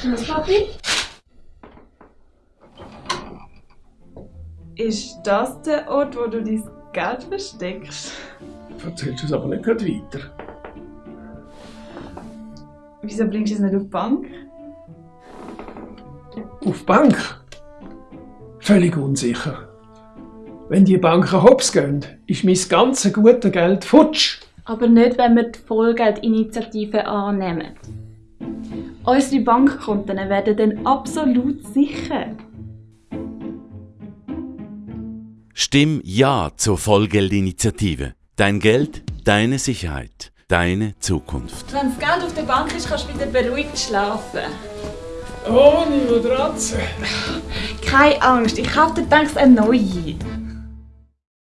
Papi? Ist das der Ort, wo du dein Geld versteckst? Erzählst du es aber nicht gerade weiter. Wieso bringst du es nicht auf die Bank? Auf die Bank? Völlig unsicher. Wenn die Banken hops gehen, ist mein ganzes gute Geld futsch. Aber nicht, wenn wir die Vollgeldinitiative annehmen. Unsere Bankkonten werden dann absolut sicher. Stimm Ja zur Vollgeldinitiative. Dein Geld, deine Sicherheit, deine Zukunft. Wenn das Geld auf der Bank ist, kannst du wieder beruhigt schlafen. Ohne Matratze. Keine Angst, ich kaufe dir denkst eine neue.